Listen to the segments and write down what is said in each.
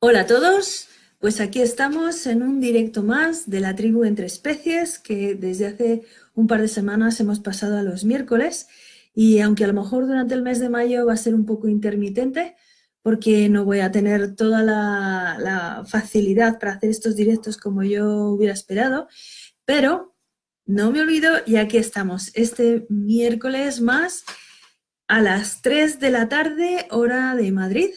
Hola a todos, pues aquí estamos en un directo más de la tribu Entre Especies que desde hace un par de semanas hemos pasado a los miércoles. Y aunque a lo mejor durante el mes de mayo va a ser un poco intermitente porque no voy a tener toda la, facilidad para hacer estos directos como yo hubiera esperado, pero no me olvido y aquí estamos este miércoles más a las 3 de la tarde hora de Madrid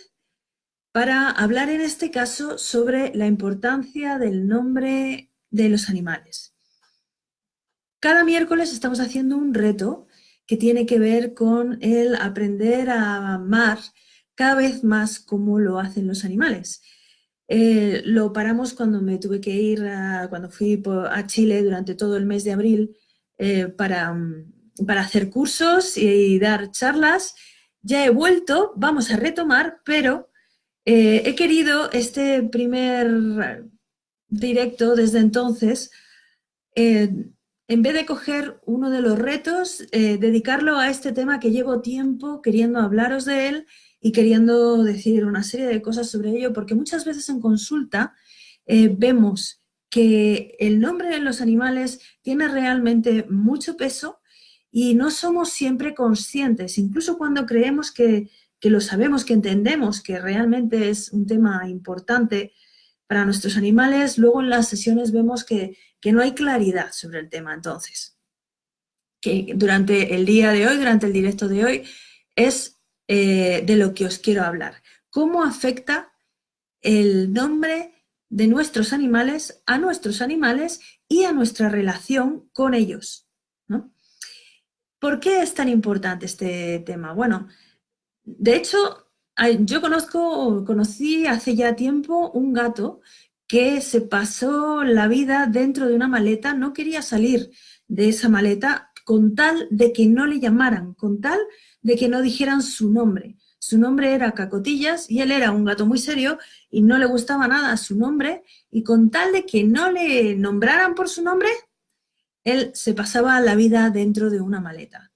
para hablar en este caso sobre la importancia del nombre de los animales. Cada miércoles estamos haciendo un reto que tiene que ver con el aprender a amar cada vez más como lo hacen los animales. Eh, lo paramos cuando me tuve que ir, cuando fui a Chile durante todo el mes de abril eh, para, para hacer cursos y dar charlas. Ya he vuelto, vamos a retomar, pero eh, he querido este primer directo desde entonces, eh, en vez de coger uno de los retos, eh, dedicarlo a este tema que llevo tiempo queriendo hablaros de él y queriendo decir una serie de cosas sobre ello, porque muchas veces en consulta vemos que el nombre de los animales tiene realmente mucho peso y no somos siempre conscientes, incluso cuando creemos que que lo sabemos, que entendemos que realmente es un tema importante para nuestros animales, luego en las sesiones vemos que, no hay claridad sobre el tema. Entonces, que durante el día de hoy, durante el directo de hoy, es eh, de lo que os quiero hablar. ¿Cómo afecta el nombre de nuestros animales a nuestros animales y a nuestra relación con ellos? ¿Por qué es tan importante este tema? Bueno, de hecho, yo conozco, conocí hace ya tiempo un gato que se pasó la vida dentro de una maleta, no quería salir de esa maleta con tal de que no le llamaran, con tal de que no dijeran su nombre. Su nombre era Cacotillas y él era un gato muy serio y no le gustaba nada su nombre y con tal de que no le nombraran por su nombre, él se pasaba la vida dentro de una maleta,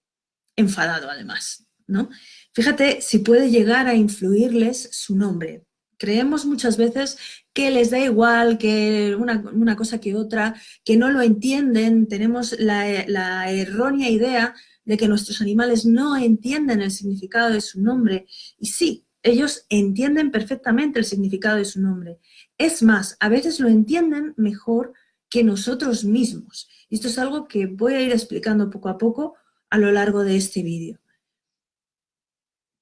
enfadado además, ¿no? Fíjate si puede llegar a influirles su nombre. Creemos muchas veces que les da igual que una, cosa que otra, que no lo entienden, tenemos la, la errónea idea de que nuestros animales no entienden el significado de su nombre. Y sí, ellos entienden perfectamente el significado de su nombre. Es más, a veces lo entienden mejor que nosotros mismos. Y esto es algo que voy a ir explicando poco a poco a lo largo de este vídeo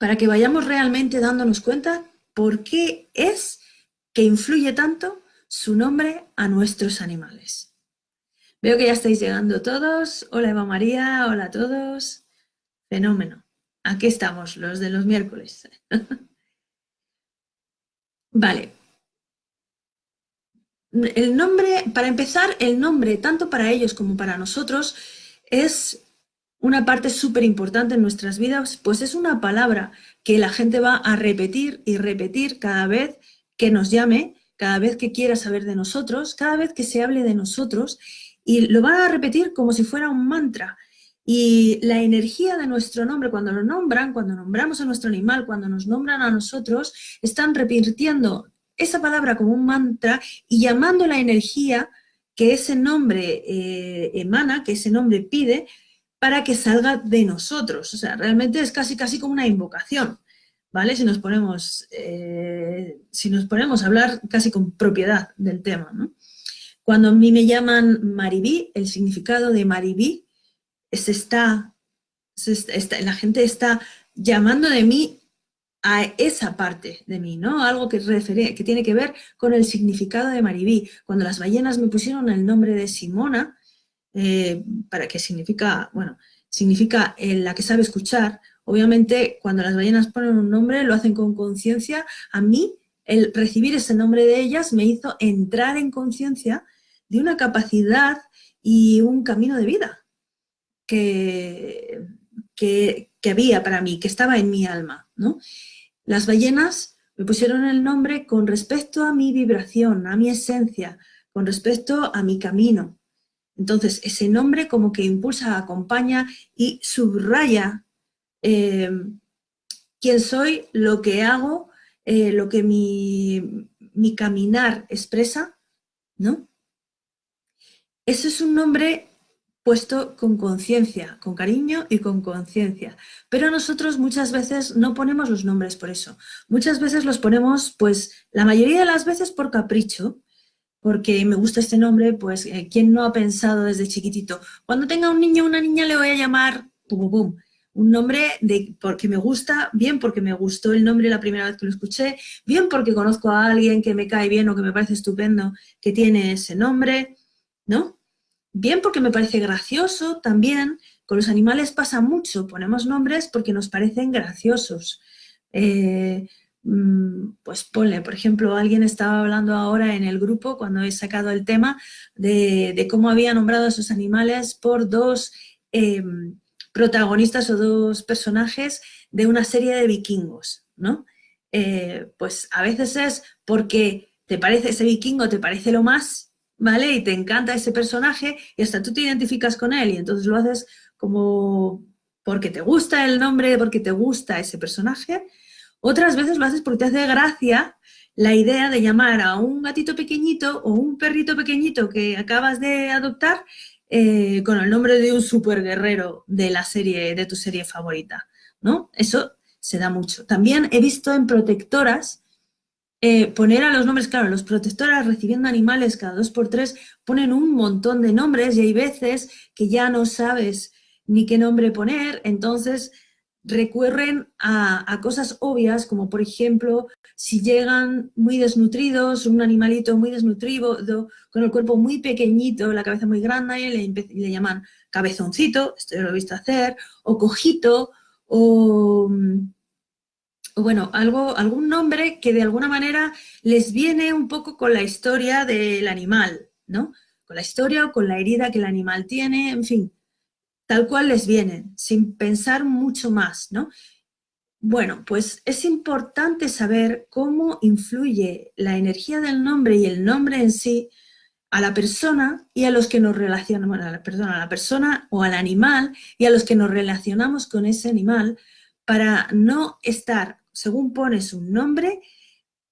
para que vayamos realmente dándonos cuenta por qué es que influye tanto su nombre a nuestros animales. Veo que ya estáis llegando todos. Hola Eva María, hola a todos. Fenómeno. Aquí estamos, los de los miércoles. vale. El nombre, para empezar, el nombre, tanto para ellos como para nosotros, es una parte súper importante en nuestras vidas, pues es una palabra que la gente va a repetir y repetir cada vez que nos llame, cada vez que quiera saber de nosotros, cada vez que se hable de nosotros, y lo van a repetir como si fuera un mantra. Y la energía de nuestro nombre, cuando lo nombran, cuando nombramos a nuestro animal, cuando nos nombran a nosotros, están repitiendo esa palabra como un mantra y llamando la energía que ese nombre eh, emana, que ese nombre pide, para que salga de nosotros. O sea, realmente es casi, casi como una invocación, ¿vale? Si nos ponemos, eh, si nos ponemos a hablar casi con propiedad del tema. Cuando a mí me llaman Maribí, el significado de Maribí es está, la gente está llamando de mí a esa parte de mí, ¿no? Algo que tiene que ver con el significado de Maribí. Cuando las ballenas me pusieron el nombre de Simona, eh, para que significa, bueno, significa la que sabe escuchar. Obviamente, cuando las ballenas ponen un nombre, lo hacen con conciencia. A mí, el recibir ese nombre de ellas me hizo entrar en conciencia de una capacidad y un camino de vida que, que, había para mí, que estaba en mi alma. ¿no? Las ballenas me pusieron el nombre con respecto a mi vibración, a mi esencia, con respecto a mi camino. Entonces, ese nombre como que impulsa, acompaña y subraya eh, quién soy, lo que hago, eh, lo que mi, mi caminar expresa, ¿no? Ese es un nombre puesto con conciencia, con cariño y con conciencia. Pero nosotros muchas veces no ponemos los nombres por eso. Muchas veces los ponemos, pues, la mayoría de las veces por capricho, porque me gusta este nombre, pues, eh, ¿quién no ha pensado desde chiquitito? Cuando tenga un niño o una niña le voy a llamar pum, pum, un nombre de, porque me gusta, bien porque me gustó el nombre la primera vez que lo escuché, bien porque conozco a alguien que me cae bien o que me parece estupendo que tiene ese nombre, ¿no? Bien porque me parece gracioso también, con los animales pasa mucho, ponemos nombres porque nos parecen graciosos. Eh, pues ponle, por ejemplo, alguien estaba hablando ahora en el grupo cuando he sacado el tema de, cómo había nombrado a sus animales por dos em, protagonistas o dos personajes de una serie de vikingos, ¿no? Eh, pues a veces es porque te parece ese vikingo, te parece lo más, ¿vale? Y te encanta ese personaje y hasta tú te identificas con él y entonces lo haces como porque te gusta el nombre, porque te gusta ese personaje. Otras veces lo haces porque te hace gracia la idea de llamar a un gatito pequeñito o un perrito pequeñito que acabas de adoptar eh, con el nombre de un superguerrero de la serie, de tu serie favorita, ¿no? Eso se da mucho. También he visto en protectoras eh, poner a los nombres, claro, los protectoras recibiendo animales cada dos por tres ponen un montón de nombres y hay veces que ya no sabes ni qué nombre poner, entonces recurren a, cosas obvias, como por ejemplo, si llegan muy desnutridos, un animalito muy desnutrido, con el cuerpo muy pequeñito, la cabeza muy grande, le, le llaman cabezoncito, esto yo lo he visto hacer, o cojito, o, bueno, algo, algún nombre que de alguna manera les viene un poco con la historia del animal, ¿no? Con la historia o con la herida que el animal tiene, en fin, tal cual les vienen, sin pensar mucho más, ¿no? Bueno, pues es importante saber cómo influye la energía del nombre y el nombre en sí a la persona y a los que nos relacionamos, a la persona, a la persona o al animal y a los que nos relacionamos con ese animal para no estar, según pones un nombre,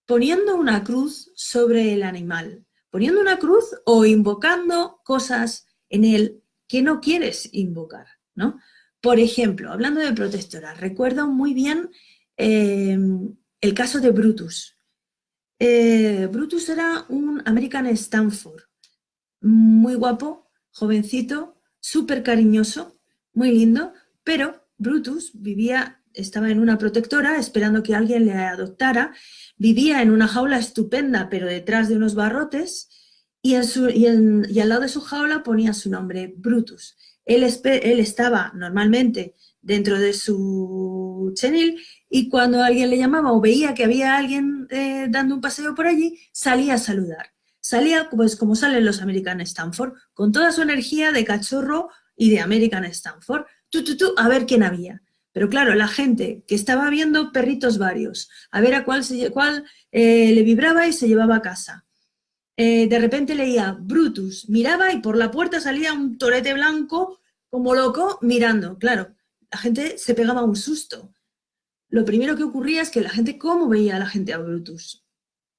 poniendo una cruz sobre el animal, poniendo una cruz o invocando cosas en él que no quieres invocar, ¿no? Por ejemplo, hablando de protectora, recuerdo muy bien em, el caso de Brutus. Eh, Brutus era un American Stanford, muy guapo, jovencito, súper cariñoso, muy lindo, pero Brutus vivía, estaba en una protectora esperando que alguien le adoptara, vivía en una jaula estupenda, pero detrás de unos barrotes, y, al lado de su jaula ponía su nombre, Brutus. Él, él estaba normalmente dentro de su chenil y cuando alguien le llamaba o veía que había alguien eh, dando un paseo por allí, salía a saludar. Salía pues como salen los American Stanford, con toda su energía de cachorro y de American Stanford, tú, tú, tú, a ver quién había. Pero claro, la gente que estaba viendo perritos varios, a ver a cuál, cuál eh, le vibraba y se llevaba a casa. Eh, de repente leía Brutus, miraba y por la puerta salía un torete blanco como loco mirando. Claro, la gente se pegaba un susto. Lo primero que ocurría es que la gente, ¿cómo veía a la gente a Brutus?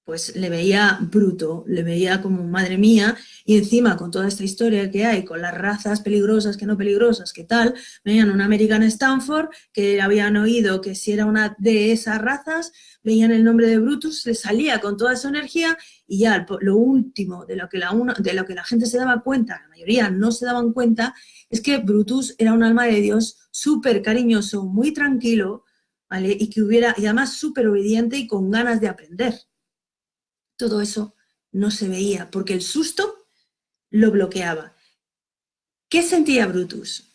Pues le veía bruto, le veía como madre mía, y encima con toda esta historia que hay, con las razas peligrosas, que no peligrosas, que tal, veían un American Stanford, que habían oído que si era una de esas razas, veían el nombre de Brutus, le salía con toda su energía y ya lo último de lo, que la de lo que la gente se daba cuenta, la mayoría no se daban cuenta, es que Brutus era un alma de Dios súper cariñoso, muy tranquilo, ¿vale? Y que hubiera, y además súper obediente y con ganas de aprender. Todo eso no se veía, porque el susto lo bloqueaba. ¿Qué sentía Brutus?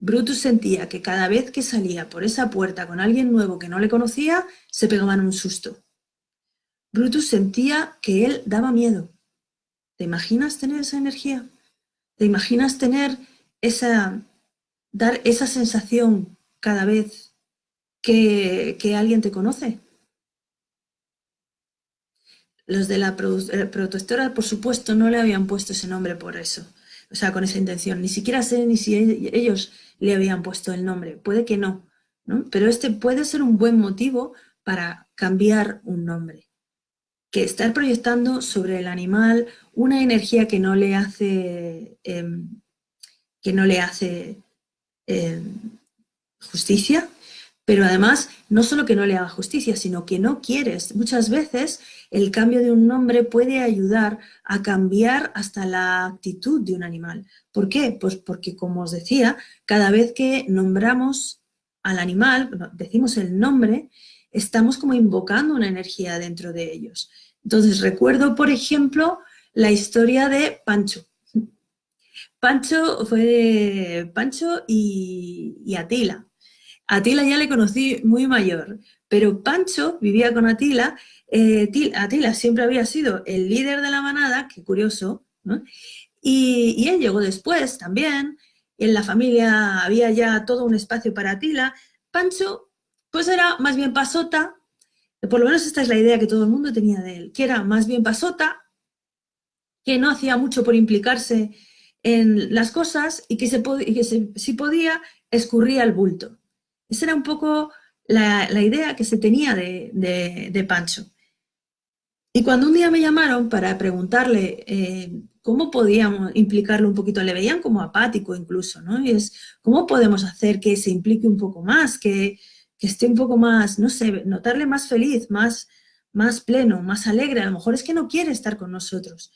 Brutus sentía que cada vez que salía por esa puerta con alguien nuevo que no le conocía, se pegaban un susto. Brutus sentía que él daba miedo. ¿Te imaginas tener esa energía? ¿Te imaginas tener esa, dar esa sensación cada vez que, alguien te conoce? Los de la eh, protectora, por supuesto, no le habían puesto ese nombre por eso, o sea, con esa intención. Ni siquiera sé ni si ellos le habían puesto el nombre, puede que no, ¿no? Pero este puede ser un buen motivo para cambiar un nombre. que estar proyectando sobre el animal una energía que no le hace, em, que no le hace em, justicia, pero además no solo que no le haga justicia, sino que no quieres. Muchas veces el cambio de un nombre puede ayudar a cambiar hasta la actitud de un animal. ¿Por qué? Pues porque, como os decía, cada vez que nombramos al animal, decimos el nombre, estamos como invocando una energía dentro de ellos. Entonces recuerdo, por ejemplo, la historia de Pancho. Pancho fue Pancho y, Atila. Atila ya le conocí muy mayor, pero Pancho vivía con Atila. Eh, Atila siempre había sido el líder de la manada, qué curioso, y, y, él llegó después también. En la familia había ya todo un espacio para Atila. Pancho pues era más bien pasota, por lo menos esta es la idea que todo el mundo tenía de él, que era más bien pasota, que no hacía mucho por implicarse en las cosas y que, si podía escurría el bulto. Esa era un poco la, idea que se tenía de, Pancho. Y cuando un día me llamaron para preguntarle eh, cómo podíamos implicarlo un poquito, le veían como apático incluso, ¿no? Y es, ¿cómo podemos hacer que se implique un poco más, que, que esté un poco más, no sé, notarle más feliz, más, más pleno, más alegre. A lo mejor es que no quiere estar con nosotros.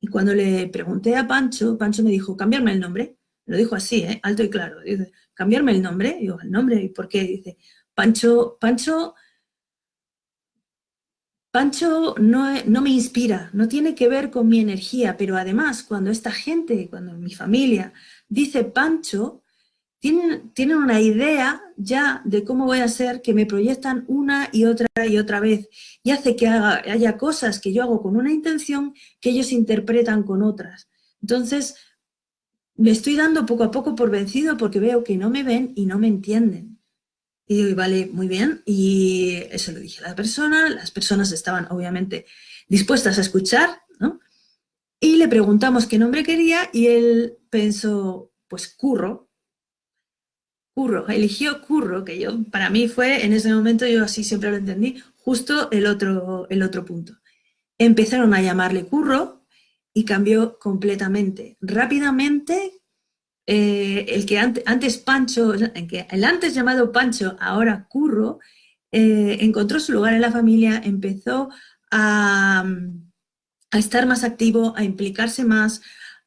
Y cuando le pregunté a Pancho, Pancho me dijo, cambiarme el nombre. Lo dijo así, ¿eh? alto y claro. Dice, cambiarme el nombre. Digo, ¿el nombre? ¿Y por qué? Dice, Pancho, Pancho, Pancho no, no me inspira, no tiene que ver con mi energía, pero además cuando esta gente, cuando mi familia dice Pancho, tienen, una idea ya de cómo voy a ser que me proyectan una y otra y otra vez y hace que haya cosas que yo hago con una intención que ellos interpretan con otras. Entonces, me estoy dando poco a poco por vencido porque veo que no me ven y no me entienden. Y digo, vale, muy bien, y eso lo dije a la persona, las personas estaban obviamente dispuestas a escuchar, ¿no? Y le preguntamos qué nombre quería y él pensó, pues curro, Curro, eligió Curro, que yo, para mí fue, en ese momento yo así siempre lo entendí, justo el otro, el otro punto. Empezaron a llamarle Curro y cambió completamente. Rápidamente, eh, el que antes, Pancho, el antes llamado Pancho, ahora Curro, eh, encontró su lugar en la familia, empezó a, a estar más activo, a implicarse más,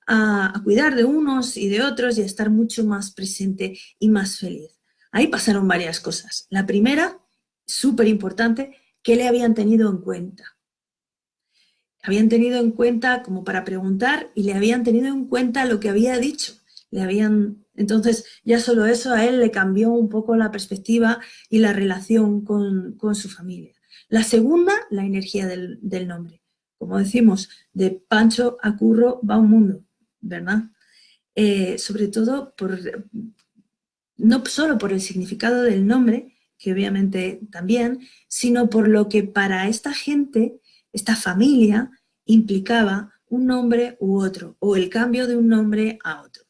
a, cuidar de unos y de otros y a estar mucho más presente y más feliz. Ahí pasaron varias cosas. La primera, súper importante, que le habían tenido en cuenta. Habían tenido en cuenta como para preguntar y le habían tenido en cuenta lo que había dicho. Le habían, entonces, ya solo eso a él le cambió un poco la perspectiva y la relación con, su familia. La segunda, la energía del, del nombre. Como decimos, de Pancho a Curro va un mundo. ¿verdad? Eh, sobre todo por, no solo por el significado del nombre, que obviamente también, sino por lo que para esta gente, esta familia, implicaba un nombre u otro, o el cambio de un nombre a otro.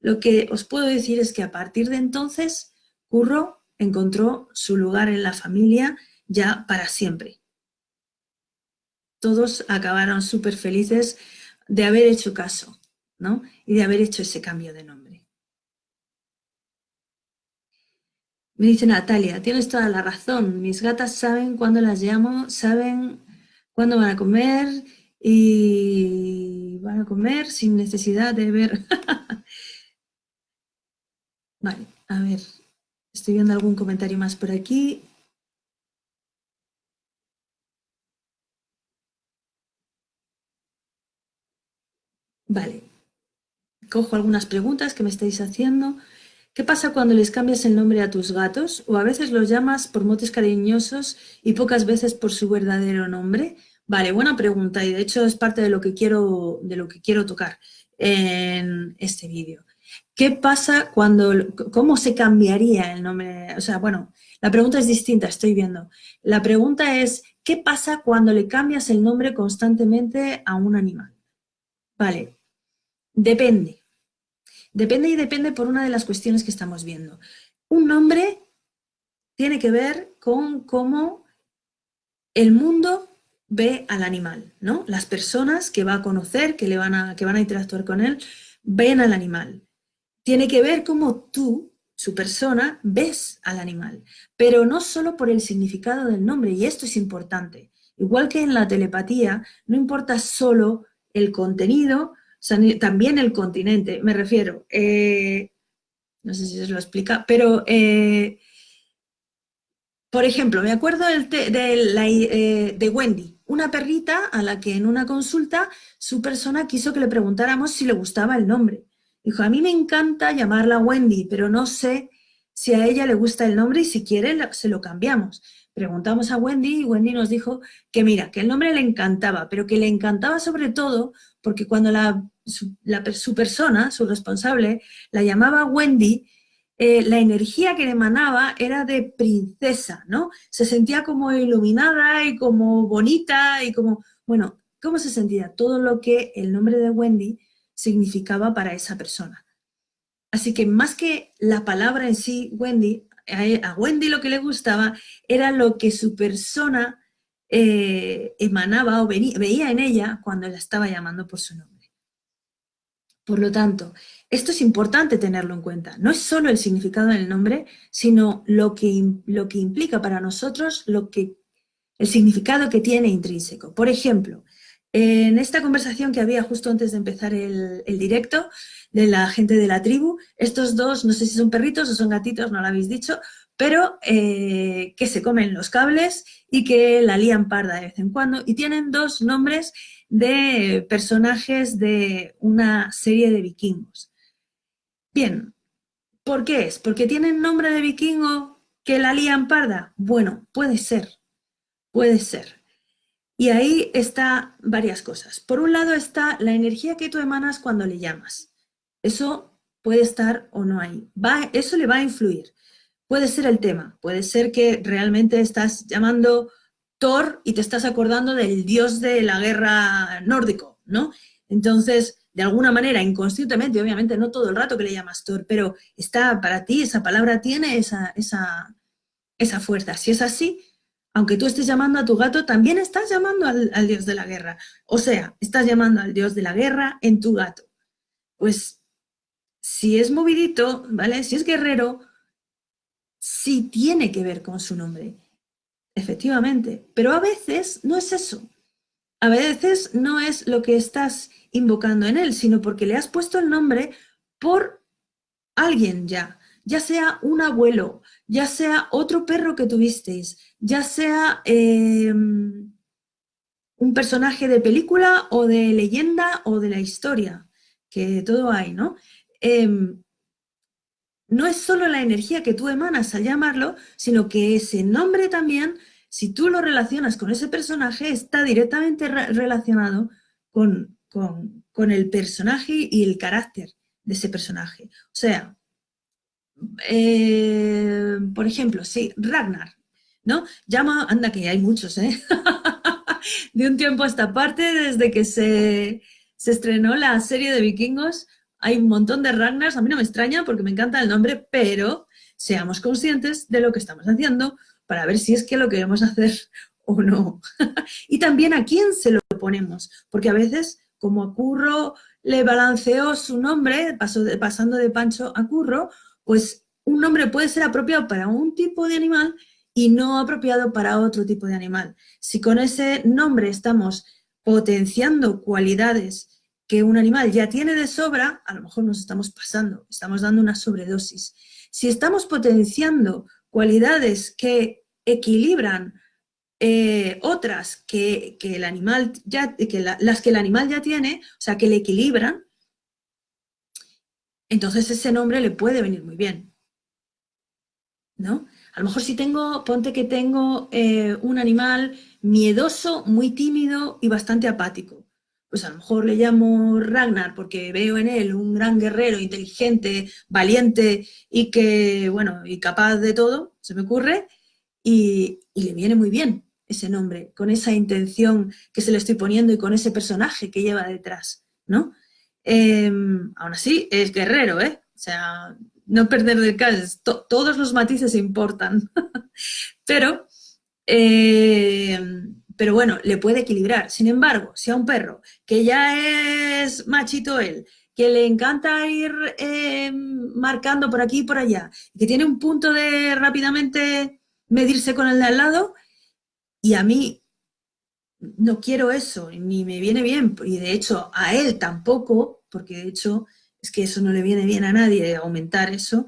Lo que os puedo decir es que a partir de entonces, Curro encontró su lugar en la familia ya para siempre. Todos acabaron súper felices de haber hecho caso y de haber hecho ese cambio de nombre. Me dice Natalia, tienes toda la razón, mis gatas saben cuándo las llamo, saben cuándo van a comer y van a comer sin necesidad de ver. vale, a ver, estoy viendo algún comentario más por aquí. Vale, cojo algunas preguntas que me estáis haciendo. ¿Qué pasa cuando les cambias el nombre a tus gatos? ¿O a veces los llamas por motes cariñosos y pocas veces por su verdadero nombre? Vale, buena pregunta y de hecho es parte de lo que quiero, de lo que quiero tocar en este vídeo. ¿Qué pasa cuando, cómo se cambiaría el nombre? O sea, bueno, la pregunta es distinta, estoy viendo. La pregunta es, ¿qué pasa cuando le cambias el nombre constantemente a un animal? Vale, depende. Depende y depende por una de las cuestiones que estamos viendo. Un nombre tiene que ver con cómo el mundo ve al animal, ¿no? Las personas que va a conocer, que, le van a, que van a interactuar con él, ven al animal. Tiene que ver cómo tú, su persona, ves al animal, pero no solo por el significado del nombre, y esto es importante. Igual que en la telepatía, no importa solo el contenido, también el continente, me refiero. Eh, no sé si os lo explica, pero eh, por ejemplo, me acuerdo eh, de, Wendy, una perrita a la que en una consulta su persona quiso que le preguntáramos si le gustaba el nombre. Dijo, a mí me encanta llamarla Wendy, pero no sé si a ella le gusta el nombre y si quiere se lo cambiamos. Preguntamos a Wendy y Wendy nos dijo que mira, que el nombre le encantaba, pero que le encantaba sobre todo porque cuando la, su persona, su responsable, la llamaba Wendy, eh, la energía que emanaba era de princesa, ¿no? Se sentía como iluminada y como bonita y como, bueno, ¿cómo se sentía? Todo lo que el nombre de Wendy significaba para esa persona. Así que más que la palabra en sí, Wendy, a Wendy lo que le gustaba era lo que su persona eh, emanaba o veía en ella cuando la estaba llamando por su nombre. Por lo tanto, esto es importante tenerlo en cuenta. No es solo el significado del nombre, sino lo que, lo que implica para nosotros lo que, el significado que tiene intrínseco. Por ejemplo, en esta conversación que había justo antes de empezar el, directo de la gente de la tribu, estos dos, no sé si son perritos o son gatitos, no lo habéis dicho, pero eh, que se comen los cables y que la lían parda de vez en cuando y tienen dos nombres de personajes de una serie de vikingos. Bien, ¿por qué es? ¿Porque tienen nombre de vikingo que la lían parda? Bueno, puede ser, puede ser. Y ahí está varias cosas. Por un lado está la energía que tú emanas cuando le llamas. Eso puede estar o no ahí. Va, eso le va a influir. Puede ser el tema, puede ser que realmente estás llamando Thor y te estás acordando del dios de la guerra nórdico, ¿no? Entonces, de alguna manera, inconscientemente, obviamente no todo el rato que le llamas Thor, pero está para ti, esa palabra tiene esa, esa, esa fuerza. Si es así, aunque tú estés llamando a tu gato, también estás llamando al, al, dios de la guerra. O sea, estás llamando al dios de la guerra en tu gato. Pues, si es movidito, ¿vale? Si es guerrero, sí tiene que ver con su nombre, efectivamente, pero a veces no es eso. A veces no es lo que estás invocando en él, sino porque le has puesto el nombre por alguien ya, ya sea un abuelo, ya sea otro perro que tuvisteis, ya sea em, un personaje de película o de leyenda o de la historia, que todo hay, ¿no? Em, no es solo la energía que tú emanas al llamarlo, sino que ese nombre también, si tú lo relacionas con ese personaje, está directamente relacionado con, el personaje y el carácter de ese personaje. O sea, eh, por ejemplo, sí, Ragnar, ¿no? Llama, anda que hay muchos, ¿eh? de un tiempo a esta parte, desde que se, se estrenó la serie de vikingos, hay un montón de Ragnars, a mí no me extraña porque me encanta el nombre, pero seamos conscientes de lo que estamos haciendo para ver si es que lo queremos hacer o no. y también a quién se lo ponemos, porque a veces, como a Curro le balanceó su nombre, pasando de Pancho a Curro, pues un nombre puede ser apropiado para un tipo de animal y no apropiado para otro tipo de animal. Si con ese nombre estamos potenciando cualidades que un animal ya tiene de sobra, a lo mejor nos estamos pasando, estamos dando una sobredosis. Si estamos potenciando cualidades que equilibran eh, otras que, el animal ya, que las que el animal ya tiene, o sea, que le equilibran, entonces ese nombre le puede venir muy bien. ¿No? A lo mejor si tengo, ponte que tengo eh, un animal miedoso, muy tímido y bastante apático pues a lo mejor le llamo Ragnar porque veo en él un gran guerrero, inteligente, valiente y que, bueno, y capaz de todo, se me ocurre, y, le viene muy bien ese nombre, con esa intención que se le estoy poniendo y con ese personaje que lleva detrás, ¿no? Em, aún así, es guerrero, ¿eh? O sea, no perder de caso, todos los matices importan. Pero, em, pero bueno, le puede equilibrar. Sin embargo, si a un perro que ya es machito él, que le encanta ir eh, marcando por aquí y por allá, que tiene un punto de rápidamente medirse con el de al lado, y a mí no quiero eso, ni me viene bien, y de hecho a él tampoco, porque de hecho es que eso no le viene bien a nadie, aumentar eso,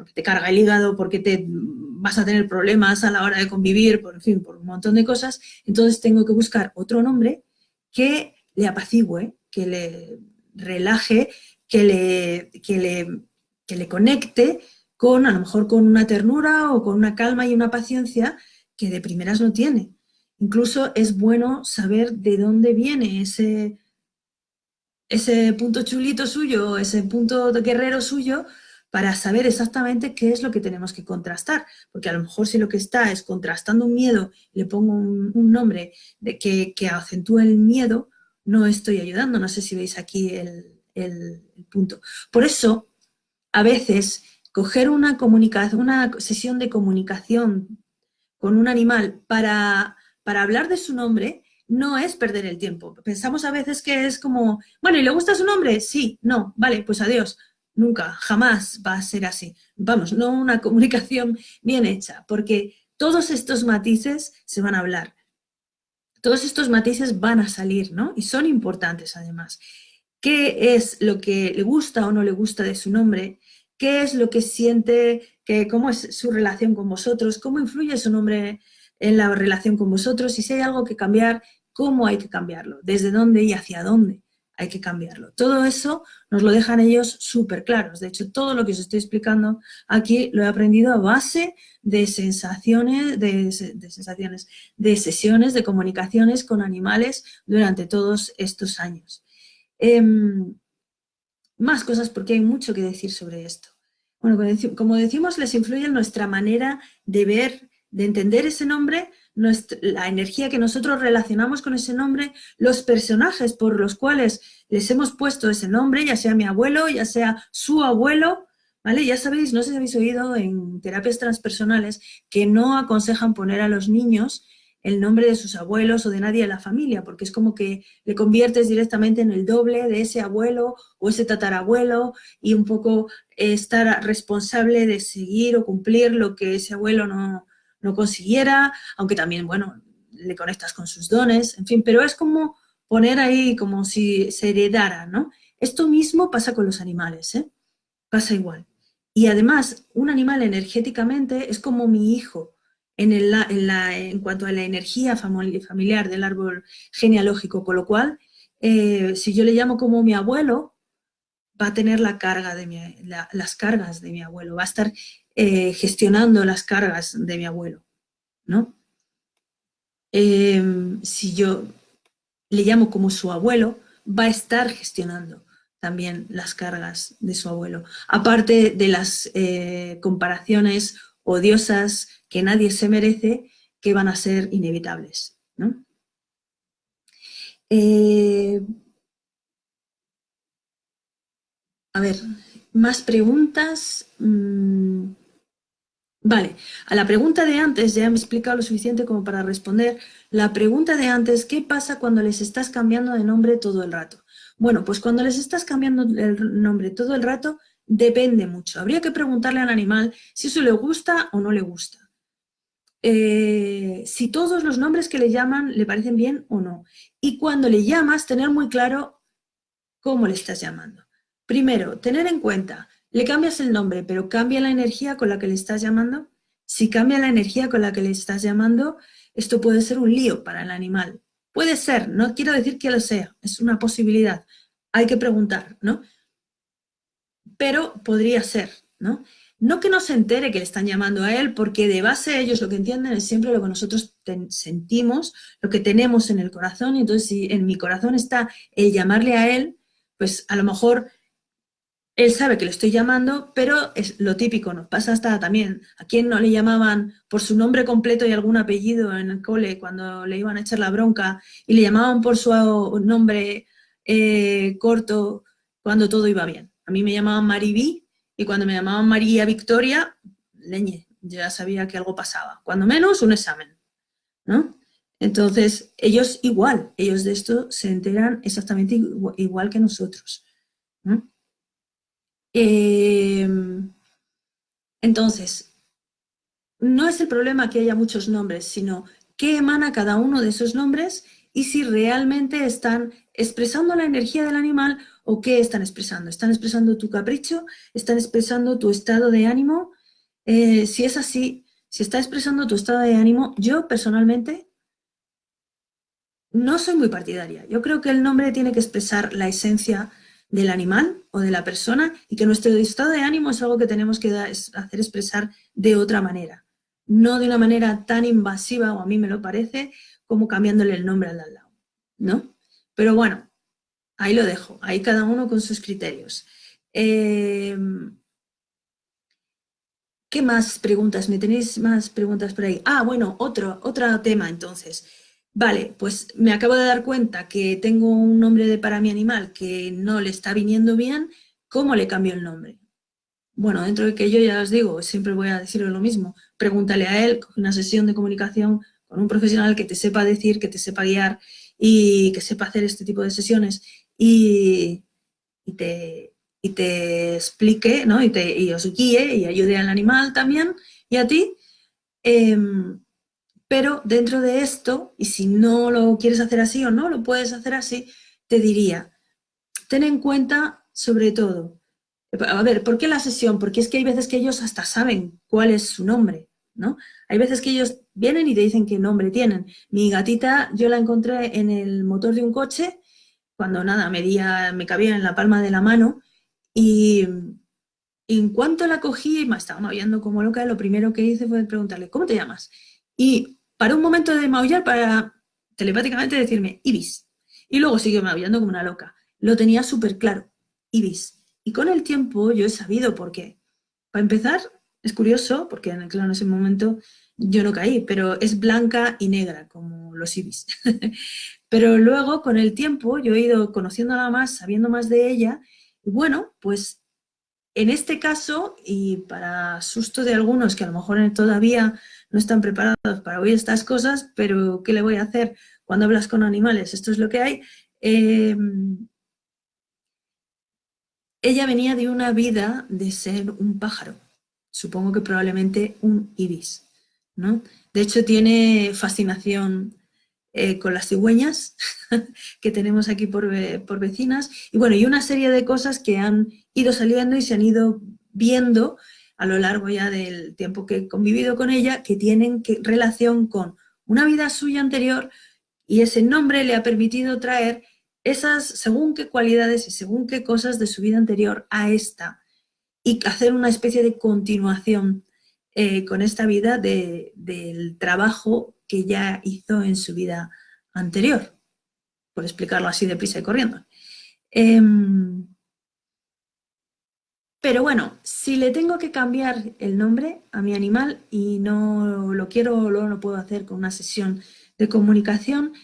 porque te carga el hígado, porque te vas a tener problemas a la hora de convivir, por fin, por un montón de cosas, entonces tengo que buscar otro nombre que le apacigüe, que le relaje, que le, que le, que le conecte con, a lo mejor con una ternura o con una calma y una paciencia que de primeras no tiene. Incluso es bueno saber de dónde viene ese, ese punto chulito suyo, ese punto guerrero suyo, para saber exactamente qué es lo que tenemos que contrastar. Porque a lo mejor si lo que está es contrastando un miedo, le pongo un, nombre de que, que, acentúe el miedo, no estoy ayudando. No sé si veis aquí el, el, punto. Por eso, a veces, coger una, una sesión de comunicación con un animal para, para hablar de su nombre no es perder el tiempo. Pensamos a veces que es como, bueno, ¿y le gusta su nombre? Sí, no, vale, pues adiós. Nunca, jamás va a ser así. Vamos, no una comunicación bien hecha, porque todos estos matices se van a hablar. Todos estos matices van a salir, ¿no? Y son importantes además. ¿Qué es lo que le gusta o no le gusta de su nombre? ¿Qué es lo que siente? Que, ¿Cómo es su relación con vosotros? ¿Cómo influye su nombre en la relación con vosotros? Y si hay algo que cambiar, ¿cómo hay que cambiarlo? ¿Desde dónde y hacia dónde? Hay que cambiarlo. Todo eso nos lo dejan ellos súper claros. De hecho, todo lo que os estoy explicando aquí lo he aprendido a base de sensaciones, de, sensaciones, de sesiones, de comunicaciones con animales durante todos estos años. Em, más cosas porque hay mucho que decir sobre esto. Bueno, como decimos, les influye nuestra manera de ver, de entender ese nombre, la energía que nosotros relacionamos con ese nombre, los personajes por los cuales les hemos puesto ese nombre, ya sea mi abuelo, ya sea su abuelo, ¿vale? Ya sabéis, no sé si habéis oído en terapias transpersonales que no aconsejan poner a los niños el nombre de sus abuelos o de nadie de la familia, porque es como que le conviertes directamente en el doble de ese abuelo o ese tatarabuelo y un poco estar responsable de seguir o cumplir lo que ese abuelo no, no consiguiera, aunque también, bueno, le conectas con sus dones, en fin, pero es como poner ahí como si se heredara, ¿no? Esto mismo pasa con los animales, ¿eh? Pasa igual. Y además, un animal energéticamente es como mi hijo en, el, en, la, en cuanto a la energía familiar del árbol genealógico, con lo cual, eh, si yo le llamo como mi abuelo, va a tener la carga de mi, las cargas de mi abuelo, va a estar eh, gestionando las cargas de mi abuelo, ¿no? Em, si yo le llamo como su abuelo, va a estar gestionando también las cargas de su abuelo. Aparte de las eh, comparaciones odiosas que nadie se merece, que van a ser inevitables. ¿no? Eh, a ver, más preguntas. Mm, vale, a la pregunta de antes, ya me he explicado lo suficiente como para responder. La pregunta de antes, ¿qué pasa cuando les estás cambiando de nombre todo el rato? Bueno, pues cuando les estás cambiando el nombre todo el rato, depende mucho. Habría que preguntarle al animal si eso le gusta o no le gusta. Eh, si todos los nombres que le llaman le parecen bien o no. Y cuando le llamas, tener muy claro cómo le estás llamando. Primero, tener en cuenta, le cambias el nombre, pero cambia la energía con la que le estás llamando. Si cambia la energía con la que le estás llamando, esto puede ser un lío para el animal. Puede ser, no quiero decir que lo sea, es una posibilidad. Hay que preguntar, ¿no? Pero podría ser, ¿no? No que no se entere que le están llamando a él, porque de base ellos lo que entienden es siempre lo que nosotros sentimos, lo que tenemos en el corazón, y entonces si en mi corazón está el llamarle a él, pues a lo mejor él sabe que le estoy llamando, pero es lo típico, nos pasa hasta también, a quien no le llamaban por su nombre completo y algún apellido en el cole cuando le iban a echar la bronca y le llamaban por su nombre eh, corto cuando todo iba bien. A mí me llamaban Maribí y cuando me llamaban María Victoria, leñe, ya sabía que algo pasaba, cuando menos un examen, ¿no? Entonces, ellos igual, ellos de esto se enteran exactamente igual que nosotros. Em, entonces, no es el problema que haya muchos nombres, sino qué emana cada uno de esos nombres y si realmente están expresando la energía del animal o qué están expresando. ¿Están expresando tu capricho? ¿Están expresando tu estado de ánimo? Eh, si es así, si está expresando tu estado de ánimo, yo personalmente no soy muy partidaria. Yo creo que el nombre tiene que expresar la esencia del animal o de la persona y que nuestro estado de ánimo es algo que tenemos que hacer expresar de otra manera. No de una manera tan invasiva, o a mí me lo parece, como cambiándole el nombre al lado, ¿no? Pero bueno, ahí lo dejo, ahí cada uno con sus criterios. Em, ¿Qué más preguntas? ¿Me tenéis más preguntas por ahí? Ah, bueno, otro, otro tema entonces. Vale, pues me acabo de dar cuenta que tengo un nombre de para mi animal que no le está viniendo bien, ¿cómo le cambio el nombre? Bueno, dentro de que yo ya os digo, siempre voy a decirle lo mismo, pregúntale a él, una sesión de comunicación con un profesional que te sepa decir, que te sepa guiar y que sepa hacer este tipo de sesiones y, te, explique, ¿no? Y, te, os guíe y ayude al animal también y a ti. Em, pero dentro de esto, y si no lo quieres hacer así o no lo puedes hacer así, te diría, ten en cuenta sobre todo, a ver, ¿por qué la sesión? Porque es que hay veces que ellos hasta saben cuál es su nombre, ¿no? Hay veces que ellos vienen y te dicen qué nombre tienen. Mi gatita yo la encontré en el motor de un coche, cuando nada, medía, me cabía en la palma de la mano, y en cuanto la cogí, me estaba maullando como loca, lo primero que hice fue preguntarle, ¿cómo te llamas? Y para un momento de maullar para telepáticamente decirme Ibis. Y luego sigue maullando como una loca. Lo tenía súper claro, Ibis. Y con el tiempo yo he sabido por qué. Para empezar, es curioso, porque en, claro, en ese momento yo no caí, pero es blanca y negra, como los ibis. pero luego, con el tiempo, yo he ido conociéndola más, sabiendo más de ella, y bueno, pues en este caso, y para susto de algunos que a lo mejor todavía no están preparados para oír estas cosas, pero ¿qué le voy a hacer cuando hablas con animales? Esto es lo que hay. Em, ella venía de una vida de ser un pájaro, supongo que probablemente un ibis, ¿no? De hecho tiene fascinación eh, con las cigüeñas que tenemos aquí por, por vecinas y bueno, y una serie de cosas que han ido saliendo y se han ido viendo a lo largo ya del tiempo que he convivido con ella, que tienen relación con una vida suya anterior y ese nombre le ha permitido traer esas según qué cualidades y según qué cosas de su vida anterior a esta y hacer una especie de continuación eh, con esta vida del trabajo que ya hizo en su vida anterior, por explicarlo así deprisa y corriendo. Em, pero bueno, si le tengo que cambiar el nombre a mi animal y no lo quiero o no lo puedo hacer con una sesión de comunicación,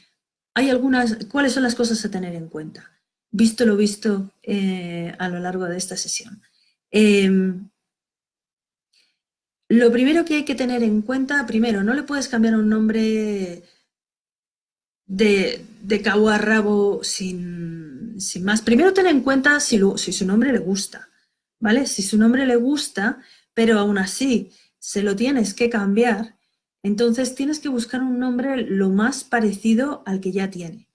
hay algunas, ¿cuáles son las cosas a tener en cuenta? Visto lo visto eh, a lo largo de esta sesión. Em, lo primero que hay que tener en cuenta, primero, no le puedes cambiar un nombre de, cabo a rabo sin, más. Primero ten en cuenta si su nombre le gusta. ¿Vale? Si su nombre le gusta, pero aún así se lo tienes que cambiar, entonces tienes que buscar un nombre lo más parecido al que ya tiene.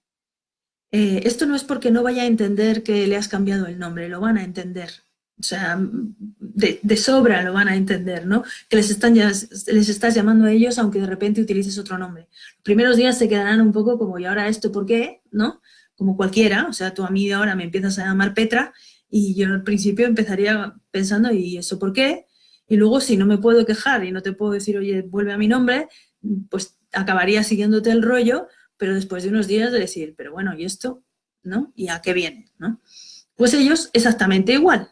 Eh, esto no es porque no vaya a entender que le has cambiado el nombre, lo van a entender. O sea, de, sobra lo van a entender, ¿no? Que les, están, les estás llamando a ellos aunque de repente utilices otro nombre. Los primeros días se quedarán un poco como, ¿y ahora esto por qué? ¿No? Como cualquiera, o sea, tú a mí ahora me empiezas a llamar Petra y yo al principio empezaría pensando, ¿y eso por qué? Y luego si no me puedo quejar y no te puedo decir, oye, vuelve a mi nombre, pues acabaría siguiéndote el rollo, pero después de unos días de decir, pero bueno, ¿y esto? ¿No? ¿Y a qué viene? ¿no? Pues ellos exactamente igual.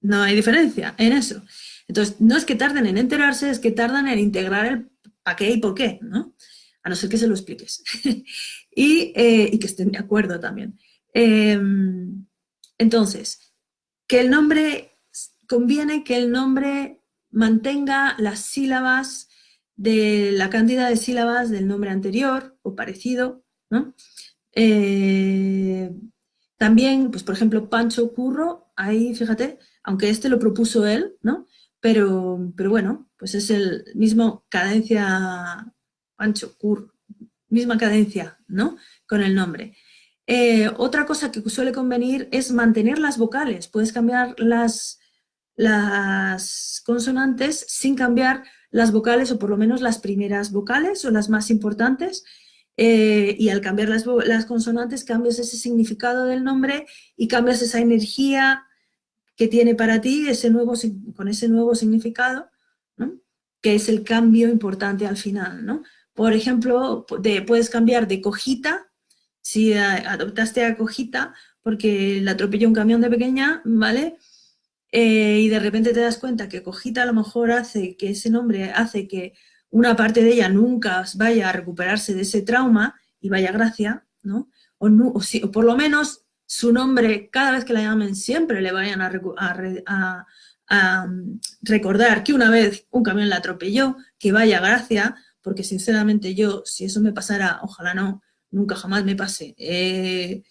No hay diferencia en eso. Entonces, no es que tarden en enterarse, es que tardan en integrar el para qué y por qué, ¿no? A no ser que se lo expliques. y, eh, y, que estén de acuerdo también. Eh, entonces, que el nombre, conviene que el nombre mantenga las sílabas de la cantidad de sílabas del nombre anterior o parecido, ¿no? Eh, también, pues por ejemplo, Pancho Curro, ahí fíjate, aunque este lo propuso él, ¿no? Pero, pero bueno, pues es el mismo cadencia, Pancho Curro, misma cadencia, ¿no? Con el nombre. Eh, otra cosa que suele convenir es mantener las vocales. Puedes cambiar las, consonantes sin cambiar las vocales o por lo menos las primeras vocales o las más importantes eh, y al cambiar las, consonantes cambias ese significado del nombre y cambias esa energía que tiene para ti ese nuevo, con ese nuevo significado, que es el cambio importante al final. Por ejemplo, puedes cambiar de cojita si adoptaste a Cojita porque la atropelló un camión de pequeña, ¿vale? Eh, y de repente te das cuenta que Cojita a lo mejor hace que ese nombre hace que una parte de ella nunca vaya a recuperarse de ese trauma y vaya gracia, ¿no? O, no, por lo menos su nombre, cada vez que la llamen, siempre le vayan a, mm, recordar que una vez un camión la atropelló, que vaya gracia, porque sinceramente yo, si eso me pasara, ojalá no, nunca jamás me pase. Eh,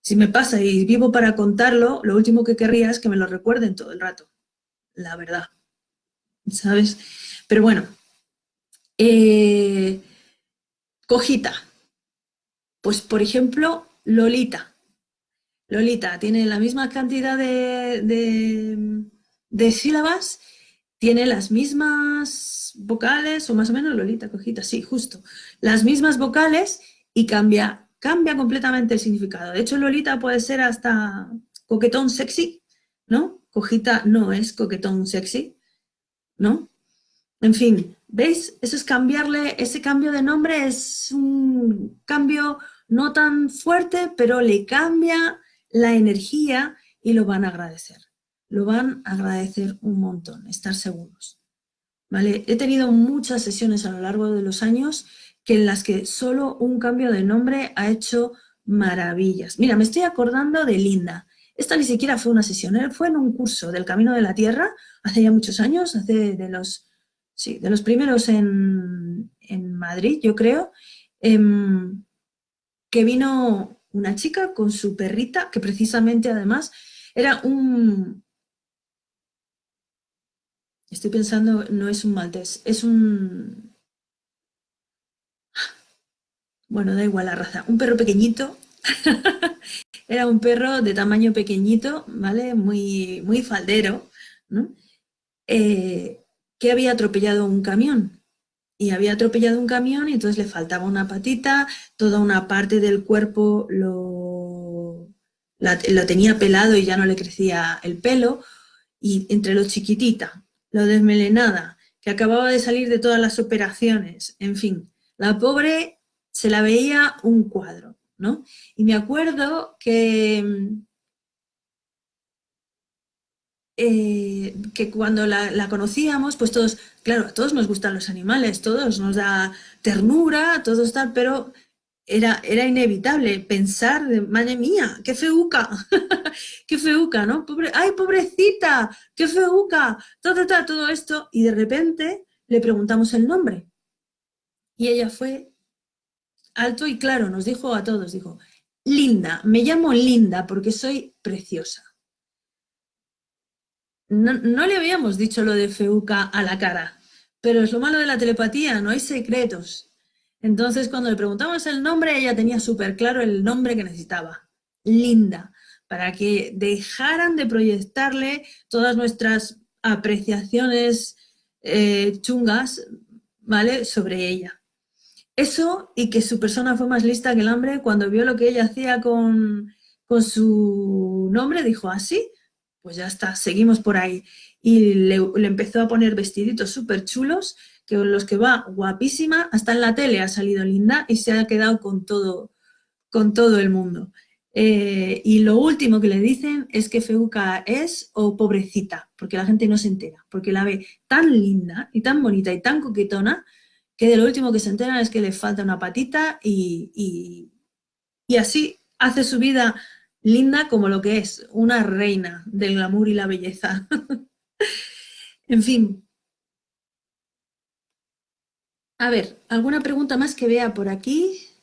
si me pasa y vivo para contarlo, lo último que querría es que me lo recuerden todo el rato, la verdad, ¿sabes? Pero bueno, eh, cojita, pues por ejemplo, Lolita. Lolita tiene la misma cantidad de, de, de sílabas, tiene las mismas vocales, o más o menos Lolita, cojita, sí, justo, las mismas vocales y cambia, cambia completamente el significado. De hecho, Lolita puede ser hasta coquetón sexy, ¿no? Cojita no es coquetón sexy, ¿no? En fin, ¿veis? Eso es cambiarle, ese cambio de nombre es un cambio no tan fuerte, pero le cambia la energía y lo van a agradecer. Lo van a agradecer un montón, estar seguros. ¿Vale? He tenido muchas sesiones a lo largo de los años que en las que solo un cambio de nombre ha hecho maravillas. Mira, me estoy acordando de Linda. Esta ni siquiera fue una sesión, ¿eh? fue en un curso del Camino de la Tierra, hace ya muchos años, hace de los, sí, de los primeros en, Madrid, yo creo, em, que vino una chica con su perrita, que precisamente además era un... Estoy pensando, no es un maltés, es un bueno, da igual la raza, un perro pequeñito, era un perro de tamaño pequeñito, ¿vale? Muy, muy faldero, ¿no? Eh, que había atropellado un camión. Y había atropellado un camión y entonces le faltaba una patita, toda una parte del cuerpo lo, lo tenía pelado y ya no le crecía el pelo, y entre lo chiquitita, lo desmelenada, que acababa de salir de todas las operaciones, en fin, la pobre se la veía un cuadro, ¿no? Y me acuerdo que, eh, que cuando la, conocíamos, pues todos, claro, a todos nos gustan los animales, todos nos da ternura, todos tal, pero era, era inevitable pensar, de, madre mía, qué feuca, qué feuca, ¿no? Pobre, ¡Ay, pobrecita! ¡Qué feuca! Todo, todo, todo esto, y de repente le preguntamos el nombre. Y ella fue alto y claro, nos dijo a todos, dijo, Linda, me llamo Linda porque soy preciosa. No, le habíamos dicho lo de Feuca a la cara, pero es lo malo de la telepatía, no hay secretos. Entonces, cuando le preguntamos el nombre, ella tenía súper claro el nombre que necesitaba, Linda, para que dejaran de proyectarle todas nuestras apreciaciones eh, chungas, ¿vale?, sobre ella. Eso y que su persona fue más lista que el hambre, cuando vio lo que ella hacía con, su nombre, dijo, así, ah, pues ya está, seguimos por ahí. Y le, empezó a poner vestiditos súper chulos, que los que va guapísima, hasta en la tele ha salido linda y se ha quedado con todo, con todo el mundo. Eh, y lo último que le dicen es que Feuca es o pobrecita, porque la gente no se entera, porque la ve tan linda y tan bonita y tan coquetona que de lo último que se enteran es que le falta una patita y, así hace su vida linda como lo que es, una reina del glamour y la belleza. en fin. A ver, ¿alguna pregunta más que vea por aquí?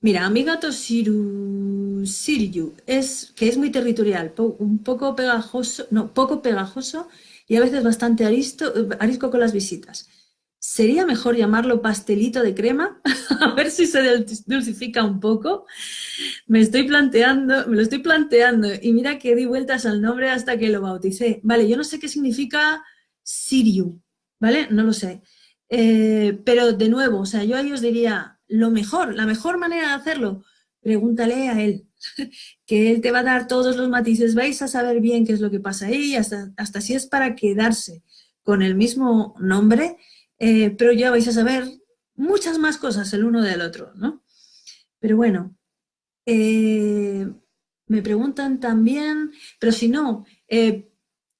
Mira, mi gato Siru, Siriu es, que es muy territorial, un poco pegajoso, no, poco pegajoso y a veces bastante arisco con las visitas. ¿Sería mejor llamarlo pastelito de crema? a ver si se dulcifica un poco. Me estoy planteando, me lo estoy planteando y mira que di vueltas al nombre hasta que lo bauticé. Vale, yo no sé qué significa Siriu, ¿vale? No lo sé. Eh, pero de nuevo, o sea, yo a ellos diría, lo mejor, la mejor manera de hacerlo, pregúntale a él, que él te va a dar todos los matices, vais a saber bien qué es lo que pasa ahí, hasta, hasta si es para quedarse con el mismo nombre, eh, pero ya vais a saber muchas más cosas el uno del otro, ¿no? Pero bueno, eh, me preguntan también, pero si no, eh,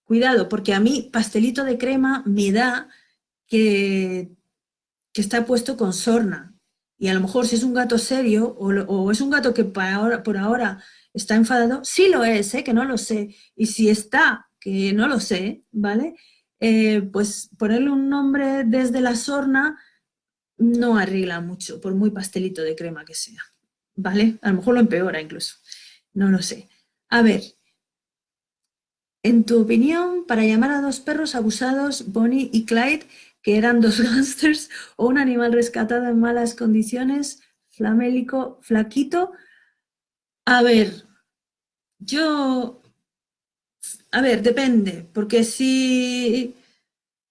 cuidado, porque a mí pastelito de crema me da que, que está puesto con sorna, y a lo mejor si es un gato serio o, es un gato que por ahora, por ahora está enfadado, sí lo es, ¿eh? que no lo sé. Y si está, que no lo sé, ¿vale? Eh, pues ponerle un nombre desde la sorna no arregla mucho, por muy pastelito de crema que sea, ¿vale? A lo mejor lo empeora incluso, no lo sé. A ver, en tu opinión, para llamar a dos perros abusados, Bonnie y Clyde, que eran dos gángsters o un animal rescatado en malas condiciones, flamélico, flaquito. A ver, yo... A ver, depende, porque si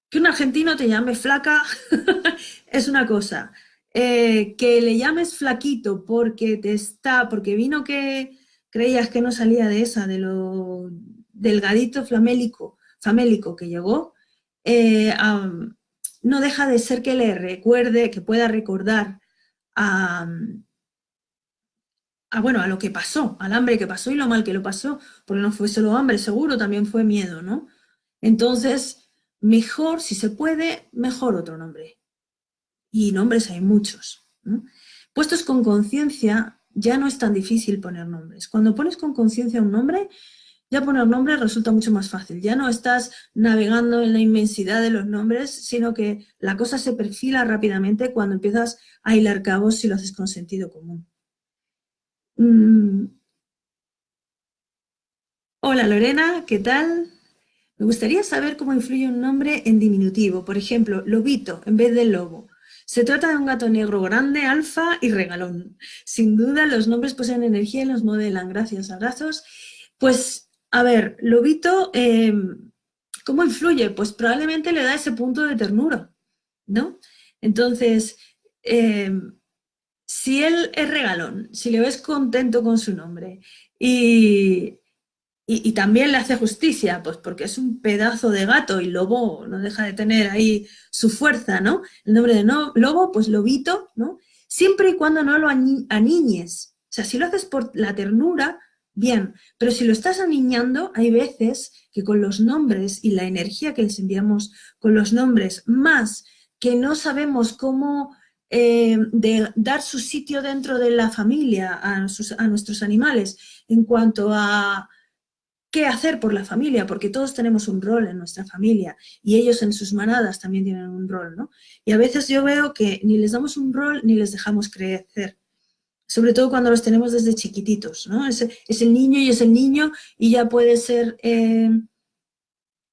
que un argentino te llame flaca es una cosa. Eh, que le llames flaquito porque te está, porque vino que creías que no salía de esa, de lo delgadito flamélico, famélico que llegó, eh, no deja de ser que le recuerde, que pueda recordar a, bueno, a lo que pasó, al hambre que pasó y lo mal que lo pasó, porque no fue solo hambre, seguro también fue miedo, ¿no? Entonces, mejor, si se puede, mejor otro nombre. Y nombres hay muchos. Puestos con conciencia, ya no es tan difícil poner nombres. Cuando pones con conciencia un nombre, ya poner nombres resulta mucho más fácil. Ya no estás navegando en la inmensidad de los nombres, sino que la cosa se perfila rápidamente cuando empiezas a hilar cabos si lo haces con sentido común. Mm. Hola Lorena, ¿qué tal? Me gustaría saber cómo influye un nombre en diminutivo. Por ejemplo, lobito en vez de lobo. Se trata de un gato negro grande, alfa y regalón. Sin duda, los nombres poseen energía y los modelan. Gracias, abrazos. Pues a ver, Lobito, em, ¿cómo influye? Pues probablemente le da ese punto de ternura, ¿no? Entonces, em, si él es regalón, si le ves contento con su nombre y, y, también le hace justicia, pues porque es un pedazo de gato y lobo no deja de tener ahí su fuerza, ¿no? El nombre de no, lobo, pues lobito, ¿no? Siempre y cuando no lo aniñes. O sea, si lo haces por la ternura, Bien, pero si lo estás aniñando, hay veces que con los nombres y la energía que les enviamos con los nombres, más que no sabemos cómo eh, dar su sitio dentro de la familia a, a nuestros animales en cuanto a qué hacer por la familia, porque todos tenemos un rol en nuestra familia y ellos en sus manadas también tienen un rol, ¿no? Y a veces yo veo que ni les damos un rol ni les dejamos crecer sobre todo cuando los tenemos desde chiquititos, ¿no? Es, el niño y es el niño y ya puede ser eh,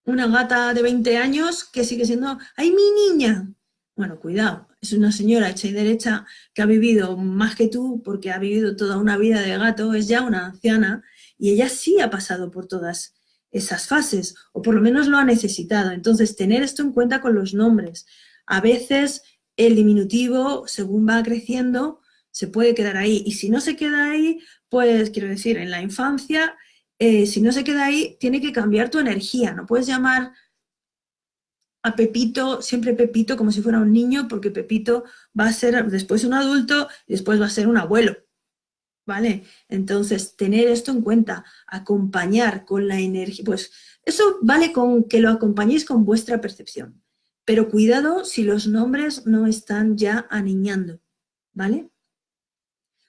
una gata de 20 años que sigue siendo, ¡ay, mi niña! Bueno, cuidado, es una señora hecha y derecha que ha vivido más que tú porque ha vivido toda una vida de gato, es ya una anciana y ella sí ha pasado por todas esas fases, o por lo menos lo ha necesitado. Entonces, tener esto en cuenta con los nombres. A veces el diminutivo, según va creciendo, se puede quedar ahí. Y si no se queda ahí, pues quiero decir, en la infancia, eh, si no se queda ahí, tiene que cambiar tu energía. No puedes llamar a Pepito, siempre Pepito, como si fuera un niño, porque Pepito va a ser después un adulto y después va a ser un abuelo. ¿Vale? Entonces, tener esto en cuenta, acompañar con la energía, pues eso vale con que lo acompañéis con vuestra percepción. Pero cuidado si los nombres no están ya aniñando, ¿vale?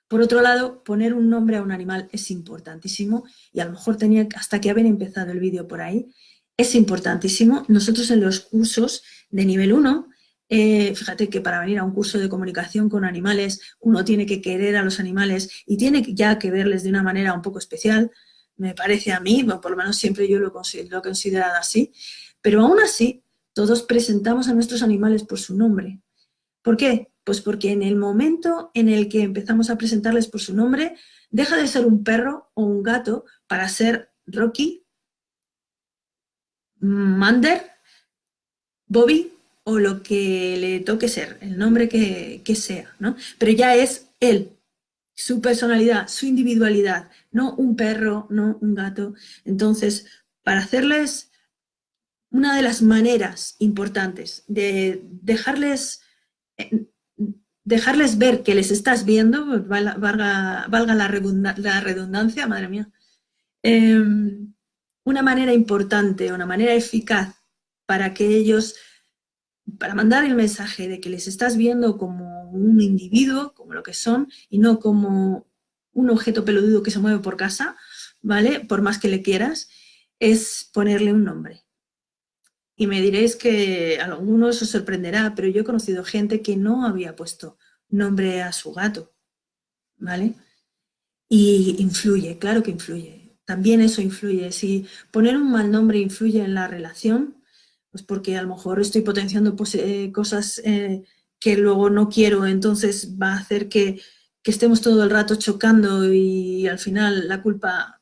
Por otro lado, poner un nombre a un animal es importantísimo y a lo mejor tenía hasta que haber empezado el vídeo por ahí. es importantísimo. Nosotros en los cursos de nivel 1, eh, fíjate que para venir a un curso de comunicación con animales, uno tiene que querer a los animales y tiene ya que verles de una manera un poco especial, me parece a mí, por lo menos siempre yo lo, lo he considerado así, pero aún así todos presentamos a nuestros animales por su nombre. ¿Por qué? Pues porque en el momento en el que empezamos a presentarles por su nombre, deja de ser un perro o un gato para ser Rocky, Mander, Bobby o lo que le toque ser, el nombre que, sea, ¿no? Pero ya es él, su personalidad, su individualidad, no un perro, no un gato. Entonces, para hacerles una de las maneras importantes de dejarles, eh, dejarles ver que les estás viendo, valga, la, redundancia, madre mía, em, una manera importante, una manera eficaz para que ellos, para mandar el mensaje de que les estás viendo como un individuo, como lo que son, y no como un objeto peludo que se mueve por casa, ¿vale? Por más que le quieras, es ponerle un nombre. Y me diréis que a algunos os sorprenderá, pero yo he conocido gente que no había puesto nombre a su gato, ¿vale? Y influye, claro que influye también eso influye. Si poner un mal nombre influye en la relación, pues porque a lo mejor estoy potenciando pues, eh, cosas eh, que luego no quiero, entonces va a hacer que, estemos todo el rato chocando y al final la culpa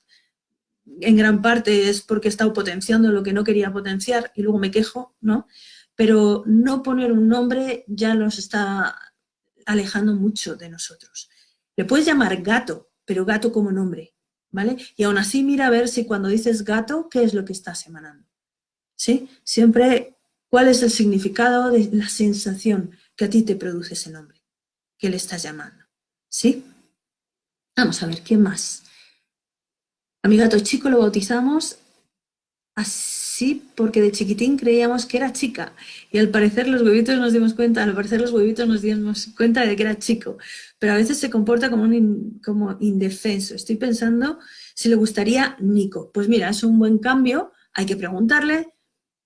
en gran parte es porque he estado potenciando lo que no quería potenciar y luego me quejo, ¿no? Pero no poner un nombre ya nos está alejando mucho de nosotros. Le puedes llamar gato, pero gato como nombre. ¿vale? Y aún así mira a ver si cuando dices gato, ¿qué es lo que estás emanando? ¿Sí? Siempre, ¿cuál es el significado de la sensación que a ti te produce ese nombre? que le estás llamando? ¿Sí? Vamos a ver, ¿qué más? A mi gato chico lo bautizamos así porque de chiquitín creíamos que era chica y al parecer los huevitos nos dimos cuenta, al parecer los huevitos nos dimos cuenta de que era chico pero a veces se comporta como, un como indefenso. Estoy pensando si le gustaría Nico. Pues mira, es un buen cambio, hay que preguntarle,